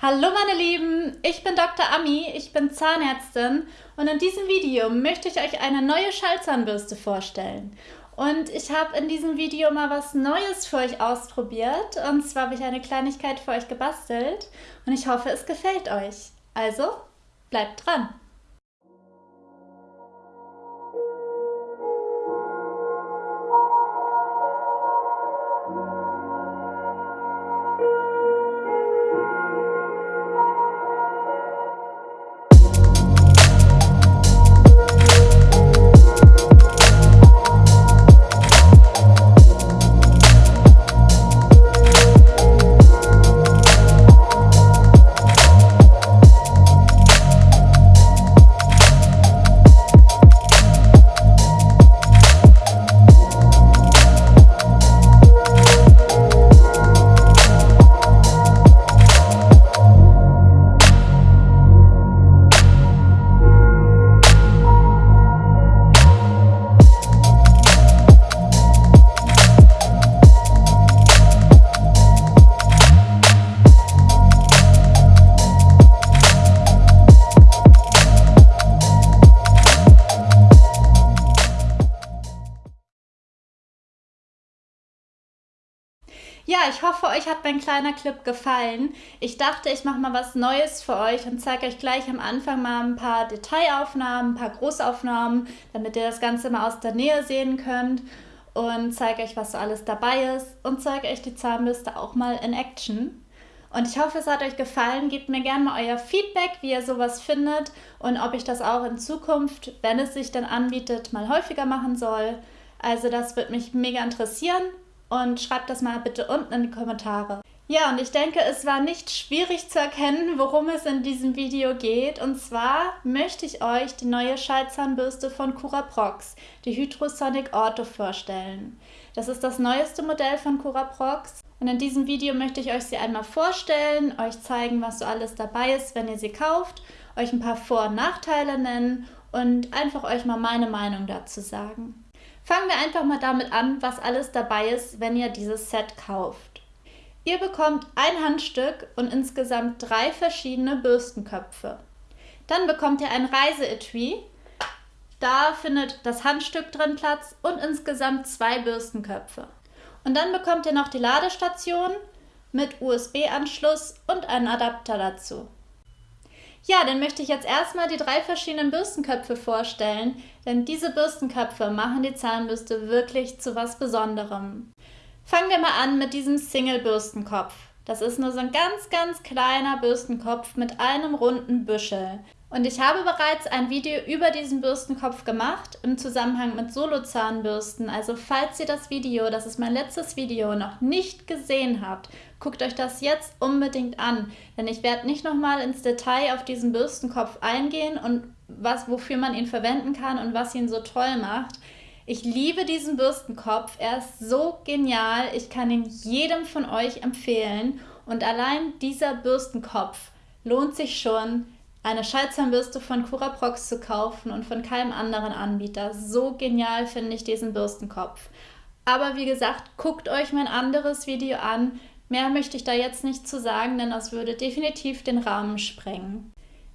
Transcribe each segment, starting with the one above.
Hallo meine Lieben, ich bin Dr. Ami, ich bin Zahnärztin und in diesem Video möchte ich euch eine neue Schallzahnbürste vorstellen. Und ich habe in diesem Video mal was Neues für euch ausprobiert und zwar habe ich eine Kleinigkeit für euch gebastelt und ich hoffe es gefällt euch. Also bleibt dran! Hat mein kleiner Clip gefallen. Ich dachte, ich mache mal was Neues für euch und zeige euch gleich am Anfang mal ein paar Detailaufnahmen, ein paar Großaufnahmen, damit ihr das Ganze mal aus der Nähe sehen könnt und zeige euch, was so alles dabei ist und zeige euch die Zahnbürste auch mal in Action. Und ich hoffe, es hat euch gefallen. Gebt mir gerne mal euer Feedback, wie ihr sowas findet und ob ich das auch in Zukunft, wenn es sich dann anbietet, mal häufiger machen soll. Also das würde mich mega interessieren und schreibt das mal bitte unten in die Kommentare. Ja, und ich denke, es war nicht schwierig zu erkennen, worum es in diesem Video geht. Und zwar möchte ich euch die neue Schallzahnbürste von Curaprox, die Hydrosonic Ortho, vorstellen. Das ist das neueste Modell von Curaprox. Und in diesem Video möchte ich euch sie einmal vorstellen, euch zeigen, was so alles dabei ist, wenn ihr sie kauft, euch ein paar Vor- und Nachteile nennen und einfach euch mal meine Meinung dazu sagen. Fangen wir einfach mal damit an, was alles dabei ist, wenn ihr dieses Set kauft. Ihr bekommt ein Handstück und insgesamt drei verschiedene Bürstenköpfe. Dann bekommt ihr ein Reiseetui. Da findet das Handstück drin Platz und insgesamt zwei Bürstenköpfe. Und dann bekommt ihr noch die Ladestation mit USB-Anschluss und einen Adapter dazu. Ja, dann möchte ich jetzt erstmal die drei verschiedenen Bürstenköpfe vorstellen, denn diese Bürstenköpfe machen die Zahnbürste wirklich zu was Besonderem. Fangen wir mal an mit diesem Single-Bürstenkopf. Das ist nur so ein ganz, ganz kleiner Bürstenkopf mit einem runden Büschel. Und ich habe bereits ein Video über diesen Bürstenkopf gemacht im Zusammenhang mit Solo-Zahnbürsten. Also falls ihr das Video, das ist mein letztes Video, noch nicht gesehen habt, guckt euch das jetzt unbedingt an. Denn ich werde nicht nochmal ins Detail auf diesen Bürstenkopf eingehen und was, wofür man ihn verwenden kann und was ihn so toll macht. Ich liebe diesen Bürstenkopf. Er ist so genial. Ich kann ihn jedem von euch empfehlen. Und allein dieser Bürstenkopf lohnt sich schon, eine Schallzahnbürste von Curaprox zu kaufen und von keinem anderen Anbieter. So genial finde ich diesen Bürstenkopf. Aber wie gesagt, guckt euch mein anderes Video an. Mehr möchte ich da jetzt nicht zu sagen, denn das würde definitiv den Rahmen sprengen.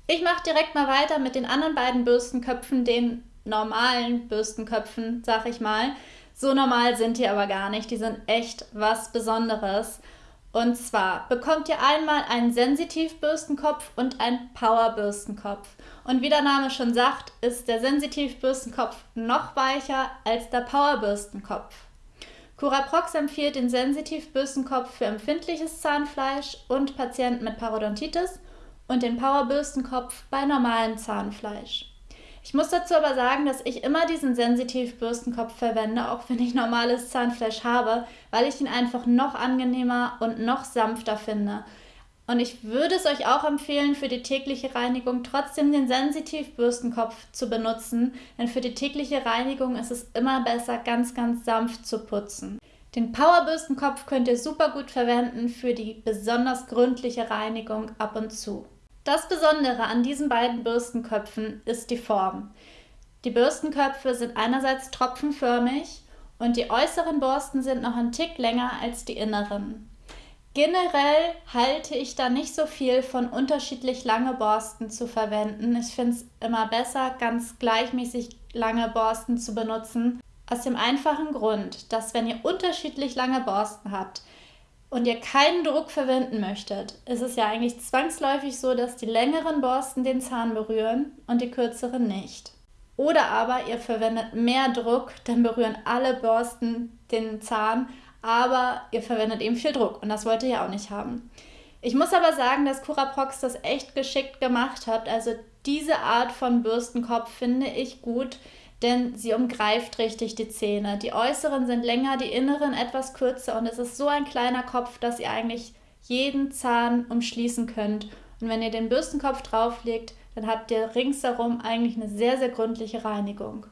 Ich mache direkt mal weiter mit den anderen beiden Bürstenköpfen, den normalen Bürstenköpfen, sag ich mal. So normal sind die aber gar nicht, die sind echt was Besonderes. Und zwar bekommt ihr einmal einen Sensitivbürstenkopf und einen Powerbürstenkopf. Und wie der Name schon sagt, ist der Sensitivbürstenkopf noch weicher als der Powerbürstenkopf. Curaprox empfiehlt den Sensitivbürstenkopf für empfindliches Zahnfleisch und Patienten mit Parodontitis und den Powerbürstenkopf bei normalem Zahnfleisch. Ich muss dazu aber sagen, dass ich immer diesen Sensitiv-Bürstenkopf verwende, auch wenn ich normales Zahnfleisch habe, weil ich ihn einfach noch angenehmer und noch sanfter finde. Und ich würde es euch auch empfehlen, für die tägliche Reinigung trotzdem den Sensitiv-Bürstenkopf zu benutzen, denn für die tägliche Reinigung ist es immer besser, ganz, ganz sanft zu putzen. Den Powerbürstenkopf könnt ihr super gut verwenden für die besonders gründliche Reinigung ab und zu. Das Besondere an diesen beiden Bürstenköpfen ist die Form. Die Bürstenköpfe sind einerseits tropfenförmig und die äußeren Borsten sind noch ein Tick länger als die inneren. Generell halte ich da nicht so viel von unterschiedlich lange Borsten zu verwenden. Ich finde es immer besser, ganz gleichmäßig lange Borsten zu benutzen. Aus dem einfachen Grund, dass wenn ihr unterschiedlich lange Borsten habt und ihr keinen Druck verwenden möchtet, ist es ja eigentlich zwangsläufig so, dass die längeren Borsten den Zahn berühren und die kürzeren nicht. Oder aber ihr verwendet mehr Druck, dann berühren alle Borsten den Zahn, aber ihr verwendet eben viel Druck und das wollt ihr ja auch nicht haben. Ich muss aber sagen, dass Curaprox das echt geschickt gemacht hat. Also diese Art von Bürstenkopf finde ich gut, denn sie umgreift richtig die Zähne. Die äußeren sind länger, die inneren etwas kürzer und es ist so ein kleiner Kopf, dass ihr eigentlich jeden Zahn umschließen könnt. Und wenn ihr den Bürstenkopf drauflegt, dann habt ihr ringsherum eigentlich eine sehr, sehr gründliche Reinigung.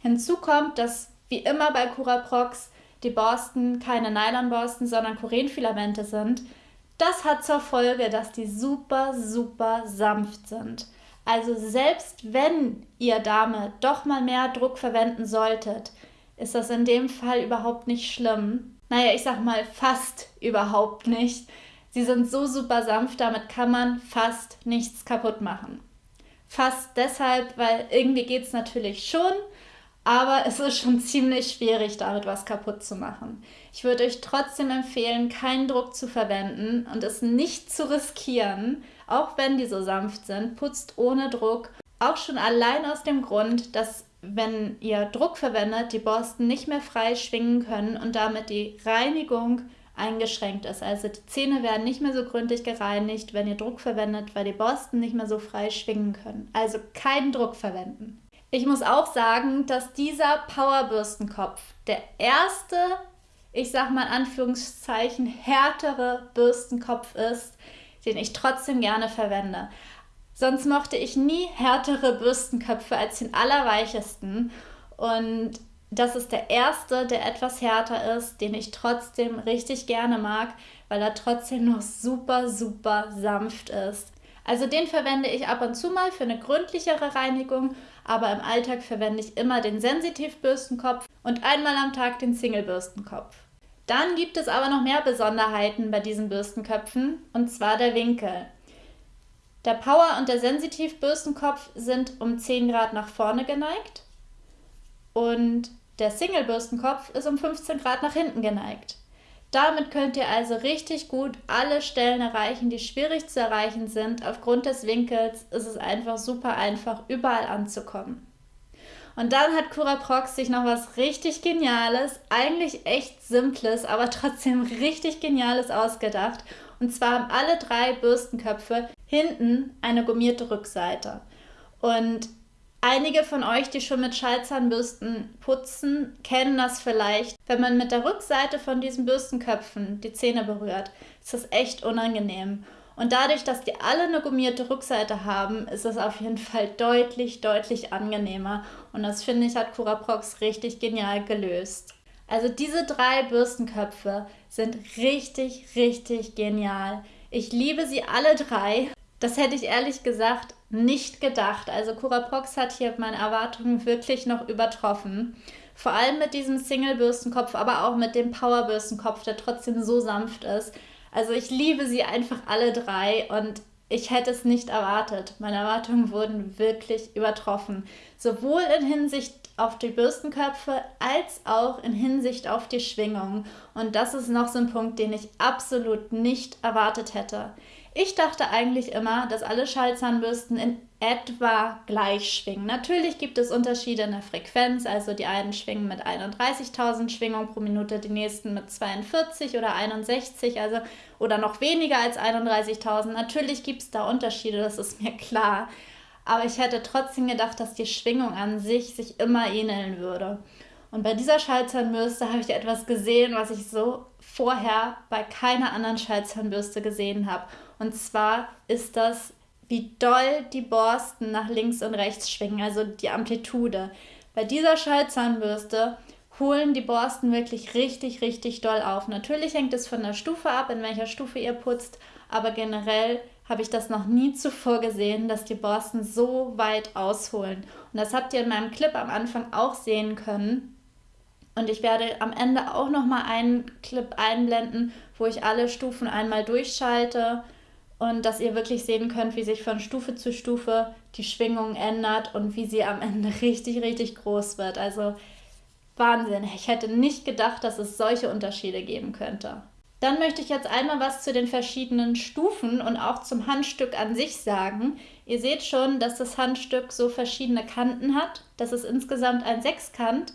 Hinzu kommt, dass wie immer bei Curaprox die Borsten keine Nylonborsten, sondern Kurenfilamente sind. Das hat zur Folge, dass die super, super sanft sind. Also selbst wenn ihr damit doch mal mehr Druck verwenden solltet, ist das in dem Fall überhaupt nicht schlimm. Naja, ich sag mal fast überhaupt nicht. Sie sind so super sanft, damit kann man fast nichts kaputt machen. Fast deshalb, weil irgendwie geht es natürlich schon, aber es ist schon ziemlich schwierig, damit was kaputt zu machen. Ich würde euch trotzdem empfehlen, keinen Druck zu verwenden und es nicht zu riskieren, auch wenn die so sanft sind. Putzt ohne Druck. Auch schon allein aus dem Grund, dass wenn ihr Druck verwendet, die Borsten nicht mehr frei schwingen können und damit die Reinigung eingeschränkt ist. Also die Zähne werden nicht mehr so gründlich gereinigt, wenn ihr Druck verwendet, weil die Borsten nicht mehr so frei schwingen können. Also keinen Druck verwenden. Ich muss auch sagen, dass dieser Powerbürstenkopf der erste, ich sag mal in Anführungszeichen, härtere Bürstenkopf ist, den ich trotzdem gerne verwende. Sonst mochte ich nie härtere Bürstenköpfe als den allerweichesten. Und das ist der erste, der etwas härter ist, den ich trotzdem richtig gerne mag, weil er trotzdem noch super, super sanft ist. Also den verwende ich ab und zu mal für eine gründlichere Reinigung, aber im Alltag verwende ich immer den Sensitivbürstenkopf und einmal am Tag den Singlebürstenkopf. Dann gibt es aber noch mehr Besonderheiten bei diesen Bürstenköpfen, und zwar der Winkel. Der Power- und der Sensitivbürstenkopf sind um 10 Grad nach vorne geneigt und der Singlebürstenkopf ist um 15 Grad nach hinten geneigt. Damit könnt ihr also richtig gut alle Stellen erreichen, die schwierig zu erreichen sind. Aufgrund des Winkels ist es einfach super einfach, überall anzukommen. Und dann hat Cura Prox sich noch was richtig Geniales, eigentlich echt Simples, aber trotzdem richtig Geniales ausgedacht. Und zwar haben alle drei Bürstenköpfe hinten eine gummierte Rückseite. Und Einige von euch, die schon mit Schallzahnbürsten putzen, kennen das vielleicht. Wenn man mit der Rückseite von diesen Bürstenköpfen die Zähne berührt, ist das echt unangenehm. Und dadurch, dass die alle eine gummierte Rückseite haben, ist es auf jeden Fall deutlich, deutlich angenehmer. Und das finde ich, hat Curaprox richtig genial gelöst. Also diese drei Bürstenköpfe sind richtig, richtig genial. Ich liebe sie alle drei. Das hätte ich ehrlich gesagt nicht gedacht. Also Curaprox hat hier meine Erwartungen wirklich noch übertroffen. Vor allem mit diesem Single-Bürstenkopf, aber auch mit dem Power-Bürstenkopf, der trotzdem so sanft ist. Also ich liebe sie einfach alle drei und ich hätte es nicht erwartet. Meine Erwartungen wurden wirklich übertroffen. Sowohl in Hinsicht auf die Bürstenköpfe als auch in Hinsicht auf die Schwingung. Und das ist noch so ein Punkt, den ich absolut nicht erwartet hätte. Ich dachte eigentlich immer, dass alle Schallzahnbürsten in etwa gleich schwingen. Natürlich gibt es Unterschiede in der Frequenz, also die einen schwingen mit 31.000 Schwingungen pro Minute, die nächsten mit 42 oder 61, also oder noch weniger als 31.000. Natürlich gibt es da Unterschiede, das ist mir klar. Aber ich hätte trotzdem gedacht, dass die Schwingung an sich sich immer ähneln würde. Und bei dieser Schallzahnbürste habe ich etwas gesehen, was ich so vorher bei keiner anderen Schallzahnbürste gesehen habe. Und zwar ist das, wie doll die Borsten nach links und rechts schwingen, also die Amplitude. Bei dieser Schallzahnbürste holen die Borsten wirklich richtig, richtig doll auf. Natürlich hängt es von der Stufe ab, in welcher Stufe ihr putzt, aber generell habe ich das noch nie zuvor gesehen, dass die Borsten so weit ausholen. Und das habt ihr in meinem Clip am Anfang auch sehen können. Und ich werde am Ende auch nochmal einen Clip einblenden, wo ich alle Stufen einmal durchschalte und dass ihr wirklich sehen könnt, wie sich von Stufe zu Stufe die Schwingung ändert und wie sie am Ende richtig, richtig groß wird. Also Wahnsinn. Ich hätte nicht gedacht, dass es solche Unterschiede geben könnte. Dann möchte ich jetzt einmal was zu den verschiedenen Stufen und auch zum Handstück an sich sagen. Ihr seht schon, dass das Handstück so verschiedene Kanten hat. Das ist insgesamt ein Sechskant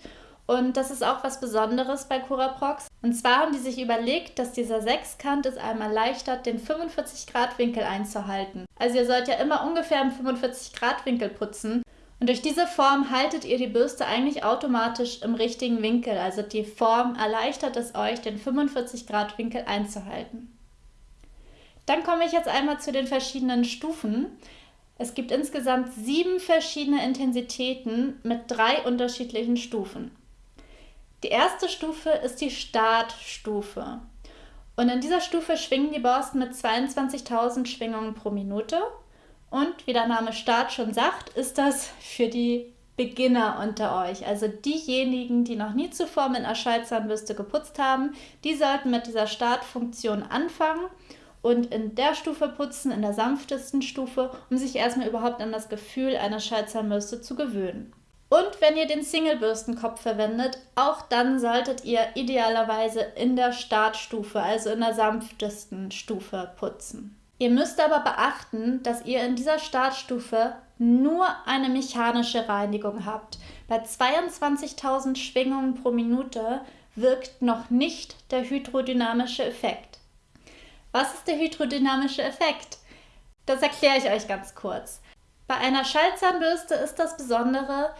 und das ist auch was Besonderes bei Curaprox. Und zwar haben die sich überlegt, dass dieser Sechskant es einmal erleichtert, den 45 Grad Winkel einzuhalten. Also ihr sollt ja immer ungefähr im 45 Grad Winkel putzen. Und durch diese Form haltet ihr die Bürste eigentlich automatisch im richtigen Winkel. Also die Form erleichtert es euch, den 45 Grad Winkel einzuhalten. Dann komme ich jetzt einmal zu den verschiedenen Stufen. Es gibt insgesamt sieben verschiedene Intensitäten mit drei unterschiedlichen Stufen. Die erste Stufe ist die Startstufe. Und in dieser Stufe schwingen die Borsten mit 22.000 Schwingungen pro Minute. Und wie der Name Start schon sagt, ist das für die Beginner unter euch. Also diejenigen, die noch nie zuvor mit einer Schallzahnbürste geputzt haben, die sollten mit dieser Startfunktion anfangen und in der Stufe putzen, in der sanftesten Stufe, um sich erstmal überhaupt an das Gefühl einer Schallzahnbürste zu gewöhnen. Und wenn ihr den Single-Bürstenkopf verwendet, auch dann solltet ihr idealerweise in der Startstufe, also in der sanftesten Stufe putzen. Ihr müsst aber beachten, dass ihr in dieser Startstufe nur eine mechanische Reinigung habt. Bei 22.000 Schwingungen pro Minute wirkt noch nicht der hydrodynamische Effekt. Was ist der hydrodynamische Effekt? Das erkläre ich euch ganz kurz. Bei einer Schallzahnbürste ist das Besondere,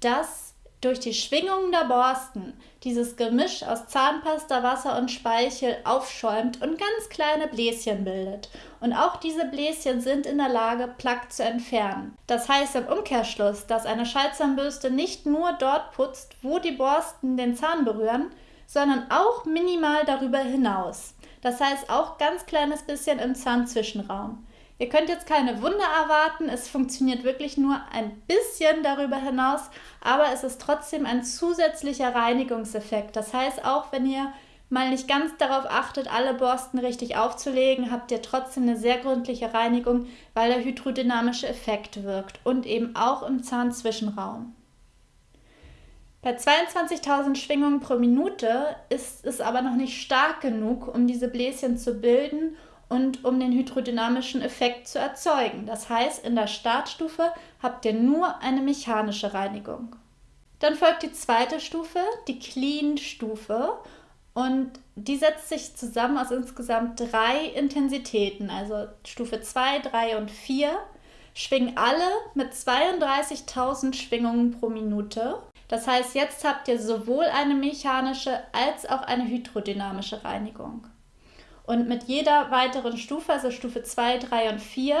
dass durch die Schwingungen der Borsten dieses Gemisch aus Zahnpasta, Wasser und Speichel aufschäumt und ganz kleine Bläschen bildet. Und auch diese Bläschen sind in der Lage, Plaque zu entfernen. Das heißt im Umkehrschluss, dass eine Schallzahnbürste nicht nur dort putzt, wo die Borsten den Zahn berühren, sondern auch minimal darüber hinaus. Das heißt auch ganz kleines bisschen im Zahnzwischenraum. Ihr könnt jetzt keine Wunder erwarten, es funktioniert wirklich nur ein bisschen darüber hinaus, aber es ist trotzdem ein zusätzlicher Reinigungseffekt. Das heißt, auch wenn ihr mal nicht ganz darauf achtet, alle Borsten richtig aufzulegen, habt ihr trotzdem eine sehr gründliche Reinigung, weil der hydrodynamische Effekt wirkt und eben auch im Zahnzwischenraum. Bei 22.000 Schwingungen pro Minute ist es aber noch nicht stark genug, um diese Bläschen zu bilden und um den hydrodynamischen Effekt zu erzeugen. Das heißt, in der Startstufe habt ihr nur eine mechanische Reinigung. Dann folgt die zweite Stufe, die Clean-Stufe. Und die setzt sich zusammen aus insgesamt drei Intensitäten, also Stufe 2, 3 und 4, schwingen alle mit 32.000 Schwingungen pro Minute. Das heißt, jetzt habt ihr sowohl eine mechanische als auch eine hydrodynamische Reinigung. Und mit jeder weiteren Stufe, also Stufe 2, 3 und 4,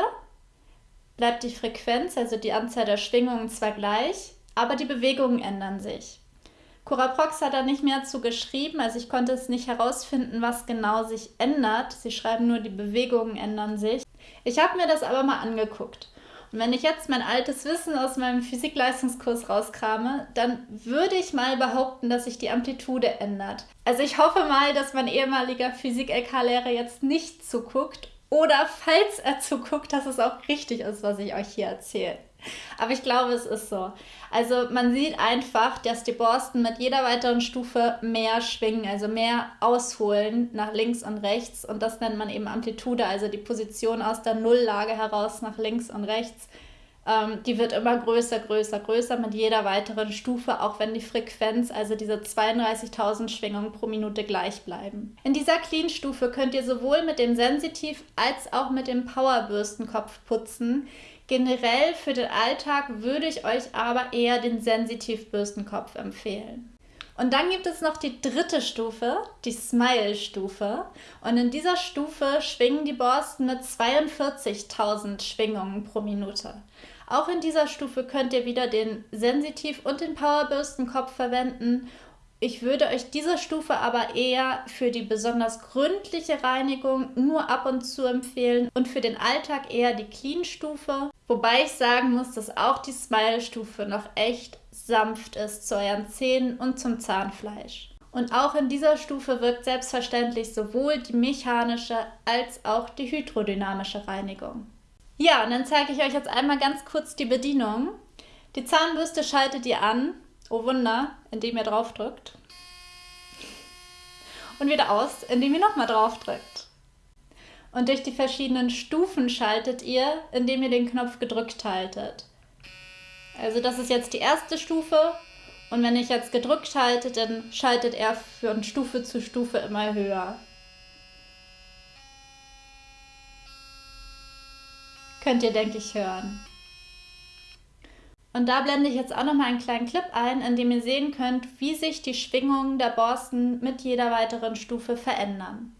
bleibt die Frequenz, also die Anzahl der Schwingungen zwar gleich, aber die Bewegungen ändern sich. Curaprox hat da nicht mehr zu geschrieben, also ich konnte es nicht herausfinden, was genau sich ändert. Sie schreiben nur, die Bewegungen ändern sich. Ich habe mir das aber mal angeguckt. Und wenn ich jetzt mein altes Wissen aus meinem Physikleistungskurs rauskrame, dann würde ich mal behaupten, dass sich die Amplitude ändert. Also ich hoffe mal, dass mein ehemaliger Physik-LK-Lehrer jetzt nicht zuguckt oder falls er zuguckt, dass es auch richtig ist, was ich euch hier erzähle. Aber ich glaube, es ist so. Also man sieht einfach, dass die Borsten mit jeder weiteren Stufe mehr schwingen, also mehr ausholen nach links und rechts. Und das nennt man eben Amplitude, also die Position aus der Nulllage heraus nach links und rechts. Ähm, die wird immer größer, größer, größer mit jeder weiteren Stufe, auch wenn die Frequenz, also diese 32.000 Schwingungen pro Minute gleich bleiben. In dieser Clean-Stufe könnt ihr sowohl mit dem Sensitiv als auch mit dem Powerbürstenkopf putzen. Generell für den Alltag würde ich euch aber eher den Sensitivbürstenkopf empfehlen. Und dann gibt es noch die dritte Stufe, die Smile-Stufe. Und in dieser Stufe schwingen die Borsten mit 42.000 Schwingungen pro Minute. Auch in dieser Stufe könnt ihr wieder den Sensitiv- und den Powerbürstenkopf verwenden ich würde euch diese Stufe aber eher für die besonders gründliche Reinigung nur ab und zu empfehlen und für den Alltag eher die Clean-Stufe. Wobei ich sagen muss, dass auch die Smile-Stufe noch echt sanft ist zu euren Zähnen und zum Zahnfleisch. Und auch in dieser Stufe wirkt selbstverständlich sowohl die mechanische als auch die hydrodynamische Reinigung. Ja, und dann zeige ich euch jetzt einmal ganz kurz die Bedienung. Die Zahnbürste schaltet ihr an, oh Wunder, indem ihr draufdrückt. Und wieder aus, indem ihr nochmal draufdrückt. Und durch die verschiedenen Stufen schaltet ihr, indem ihr den Knopf gedrückt haltet. Also das ist jetzt die erste Stufe und wenn ich jetzt gedrückt halte, dann schaltet er von Stufe zu Stufe immer höher. Könnt ihr, denke ich, hören. Und da blende ich jetzt auch noch mal einen kleinen Clip ein, in dem ihr sehen könnt, wie sich die Schwingungen der Borsten mit jeder weiteren Stufe verändern.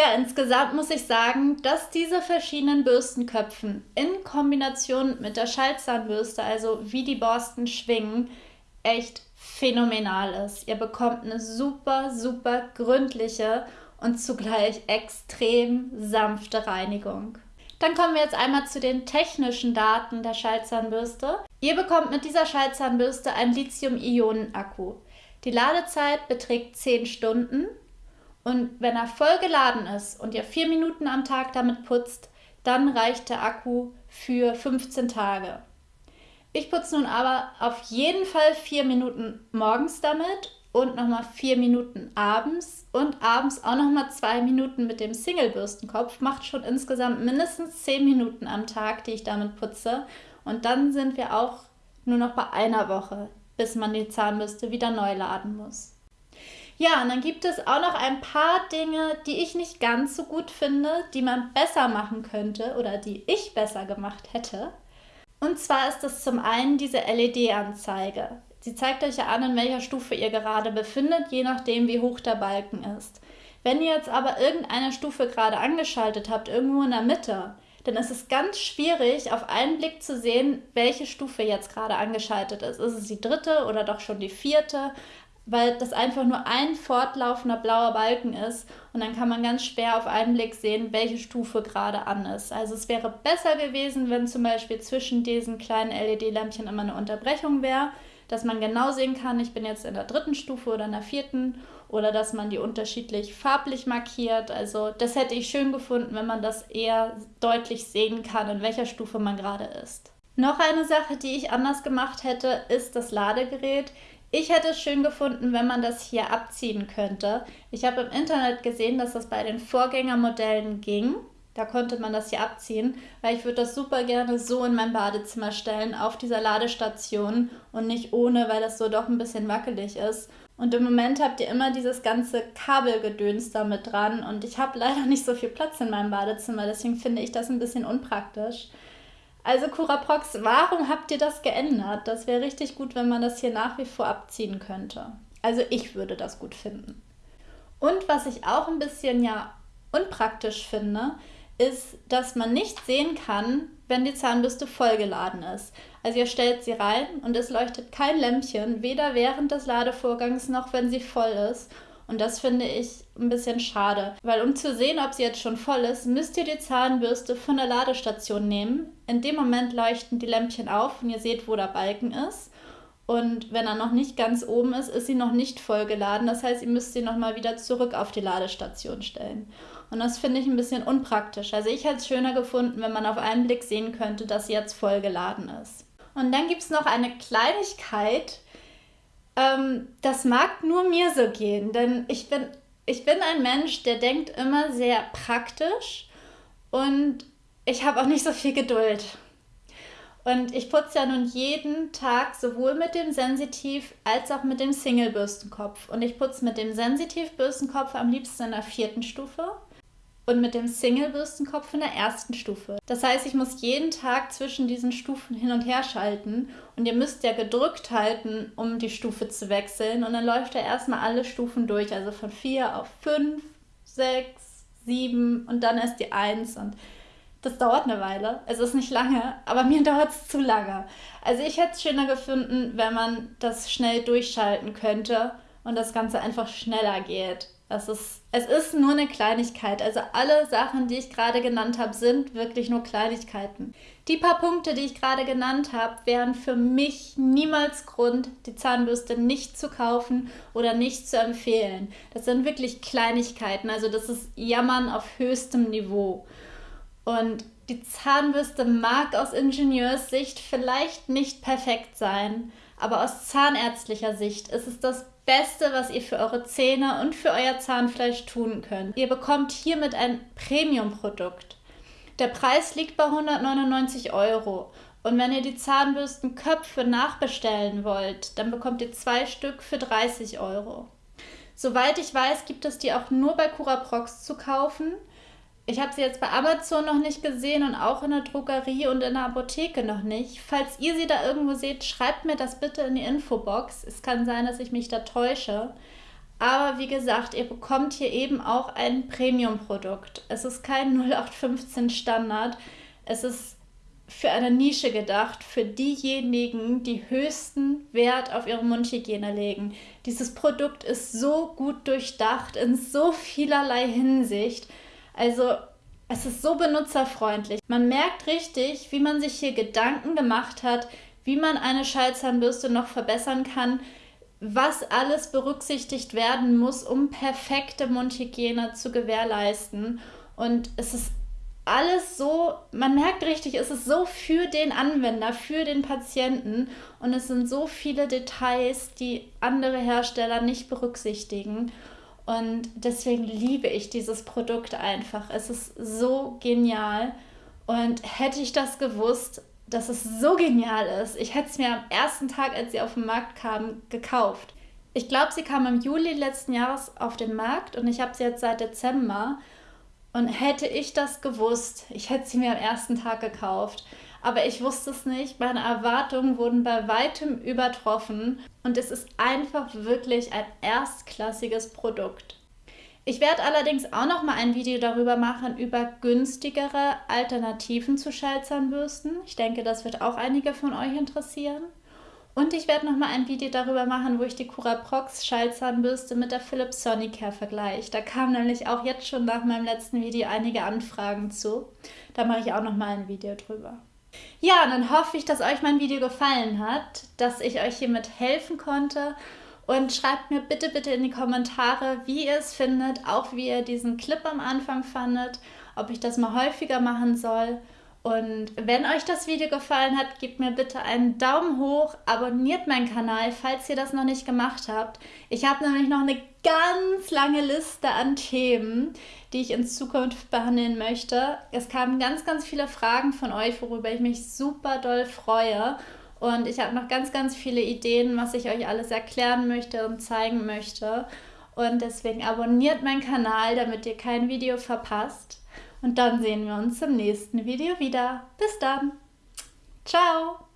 Ja, insgesamt muss ich sagen, dass diese verschiedenen Bürstenköpfen in Kombination mit der Schaltzahnbürste, also wie die Borsten schwingen, echt phänomenal ist. Ihr bekommt eine super, super gründliche und zugleich extrem sanfte Reinigung. Dann kommen wir jetzt einmal zu den technischen Daten der Schaltzahnbürste. Ihr bekommt mit dieser Schaltzahnbürste einen Lithium-Ionen-Akku. Die Ladezeit beträgt 10 Stunden und wenn er voll geladen ist und ihr vier Minuten am Tag damit putzt, dann reicht der Akku für 15 Tage. Ich putze nun aber auf jeden Fall vier Minuten morgens damit und nochmal vier Minuten abends und abends auch nochmal zwei Minuten mit dem Single-Bürstenkopf. Macht schon insgesamt mindestens zehn Minuten am Tag, die ich damit putze. Und dann sind wir auch nur noch bei einer Woche, bis man die Zahnbürste wieder neu laden muss. Ja, und dann gibt es auch noch ein paar Dinge, die ich nicht ganz so gut finde, die man besser machen könnte oder die ich besser gemacht hätte. Und zwar ist das zum einen diese LED-Anzeige. Sie zeigt euch ja an, in welcher Stufe ihr gerade befindet, je nachdem, wie hoch der Balken ist. Wenn ihr jetzt aber irgendeine Stufe gerade angeschaltet habt, irgendwo in der Mitte, dann ist es ganz schwierig, auf einen Blick zu sehen, welche Stufe jetzt gerade angeschaltet ist. Ist es die dritte oder doch schon die vierte? Weil das einfach nur ein fortlaufender blauer Balken ist und dann kann man ganz schwer auf einen Blick sehen, welche Stufe gerade an ist. Also es wäre besser gewesen, wenn zum Beispiel zwischen diesen kleinen LED-Lämpchen immer eine Unterbrechung wäre, dass man genau sehen kann, ich bin jetzt in der dritten Stufe oder in der vierten oder dass man die unterschiedlich farblich markiert. Also das hätte ich schön gefunden, wenn man das eher deutlich sehen kann, in welcher Stufe man gerade ist. Noch eine Sache, die ich anders gemacht hätte, ist das Ladegerät. Ich hätte es schön gefunden, wenn man das hier abziehen könnte. Ich habe im Internet gesehen, dass das bei den Vorgängermodellen ging. Da konnte man das hier abziehen, weil ich würde das super gerne so in mein Badezimmer stellen, auf dieser Ladestation und nicht ohne, weil das so doch ein bisschen wackelig ist. Und im Moment habt ihr immer dieses ganze Kabelgedöns damit dran und ich habe leider nicht so viel Platz in meinem Badezimmer, deswegen finde ich das ein bisschen unpraktisch. Also Curaprox, warum habt ihr das geändert? Das wäre richtig gut, wenn man das hier nach wie vor abziehen könnte. Also ich würde das gut finden. Und was ich auch ein bisschen ja unpraktisch finde, ist, dass man nicht sehen kann, wenn die Zahnbürste vollgeladen ist. Also ihr stellt sie rein und es leuchtet kein Lämpchen, weder während des Ladevorgangs noch wenn sie voll ist. Und das finde ich ein bisschen schade, weil um zu sehen, ob sie jetzt schon voll ist, müsst ihr die Zahnbürste von der Ladestation nehmen. In dem Moment leuchten die Lämpchen auf und ihr seht, wo der Balken ist. Und wenn er noch nicht ganz oben ist, ist sie noch nicht voll geladen. Das heißt, ihr müsst sie nochmal wieder zurück auf die Ladestation stellen. Und das finde ich ein bisschen unpraktisch. Also ich hätte es schöner gefunden, wenn man auf einen Blick sehen könnte, dass sie jetzt voll geladen ist. Und dann gibt es noch eine Kleinigkeit, ähm, das mag nur mir so gehen, denn ich bin, ich bin ein Mensch, der denkt immer sehr praktisch und ich habe auch nicht so viel Geduld. Und ich putze ja nun jeden Tag sowohl mit dem Sensitiv als auch mit dem Single-Bürstenkopf. Und ich putze mit dem Sensitiv-Bürstenkopf am liebsten in der vierten Stufe und mit dem Single-Bürstenkopf in der ersten Stufe. Das heißt, ich muss jeden Tag zwischen diesen Stufen hin und her schalten und ihr müsst ja gedrückt halten, um die Stufe zu wechseln. Und dann läuft er erstmal alle Stufen durch, also von 4 auf 5, 6, 7 und dann erst die 1 und das dauert eine Weile. Es ist nicht lange, aber mir dauert es zu lange. Also ich hätte es schöner gefunden, wenn man das schnell durchschalten könnte und das Ganze einfach schneller geht. Es ist, es ist nur eine Kleinigkeit. Also alle Sachen, die ich gerade genannt habe, sind wirklich nur Kleinigkeiten. Die paar Punkte, die ich gerade genannt habe, wären für mich niemals Grund, die Zahnbürste nicht zu kaufen oder nicht zu empfehlen. Das sind wirklich Kleinigkeiten. Also das ist Jammern auf höchstem Niveau. Und die Zahnbürste mag aus Ingenieurssicht vielleicht nicht perfekt sein, aber aus zahnärztlicher Sicht ist es das Beste, was ihr für eure Zähne und für euer Zahnfleisch tun könnt. Ihr bekommt hiermit ein Premium-Produkt. Der Preis liegt bei 199 Euro. Und wenn ihr die Zahnbürstenköpfe nachbestellen wollt, dann bekommt ihr zwei Stück für 30 Euro. Soweit ich weiß, gibt es die auch nur bei Curaprox zu kaufen. Ich habe sie jetzt bei Amazon noch nicht gesehen und auch in der Drogerie und in der Apotheke noch nicht. Falls ihr sie da irgendwo seht, schreibt mir das bitte in die Infobox. Es kann sein, dass ich mich da täusche. Aber wie gesagt, ihr bekommt hier eben auch ein Premium-Produkt. Es ist kein 0815 Standard. Es ist für eine Nische gedacht, für diejenigen, die höchsten Wert auf ihre Mundhygiene legen. Dieses Produkt ist so gut durchdacht in so vielerlei Hinsicht. Also es ist so benutzerfreundlich. Man merkt richtig, wie man sich hier Gedanken gemacht hat, wie man eine Schallzahnbürste noch verbessern kann, was alles berücksichtigt werden muss, um perfekte Mundhygiene zu gewährleisten. Und es ist alles so, man merkt richtig, es ist so für den Anwender, für den Patienten und es sind so viele Details, die andere Hersteller nicht berücksichtigen. Und deswegen liebe ich dieses Produkt einfach. Es ist so genial. Und hätte ich das gewusst, dass es so genial ist, ich hätte es mir am ersten Tag, als sie auf den Markt kam, gekauft. Ich glaube, sie kam im Juli letzten Jahres auf den Markt und ich habe sie jetzt seit Dezember. Und hätte ich das gewusst, ich hätte sie mir am ersten Tag gekauft aber ich wusste es nicht. Meine Erwartungen wurden bei weitem übertroffen und es ist einfach wirklich ein erstklassiges Produkt. Ich werde allerdings auch noch mal ein Video darüber machen über günstigere Alternativen zu Schallzahnbürsten. Ich denke, das wird auch einige von euch interessieren. Und ich werde noch mal ein Video darüber machen, wo ich die Curaprox Schallzahnbürste mit der Philips Sonicare vergleiche. Da kamen nämlich auch jetzt schon nach meinem letzten Video einige Anfragen zu. Da mache ich auch noch mal ein Video drüber. Ja, dann hoffe ich, dass euch mein Video gefallen hat, dass ich euch hiermit helfen konnte. Und schreibt mir bitte, bitte in die Kommentare, wie ihr es findet, auch wie ihr diesen Clip am Anfang fandet, ob ich das mal häufiger machen soll. Und wenn euch das Video gefallen hat, gebt mir bitte einen Daumen hoch, abonniert meinen Kanal, falls ihr das noch nicht gemacht habt. Ich habe nämlich noch eine ganz lange Liste an Themen, die ich in Zukunft behandeln möchte. Es kamen ganz, ganz viele Fragen von euch, worüber ich mich super doll freue. Und ich habe noch ganz, ganz viele Ideen, was ich euch alles erklären möchte und zeigen möchte. Und deswegen abonniert meinen Kanal, damit ihr kein Video verpasst. Und dann sehen wir uns im nächsten Video wieder. Bis dann. Ciao.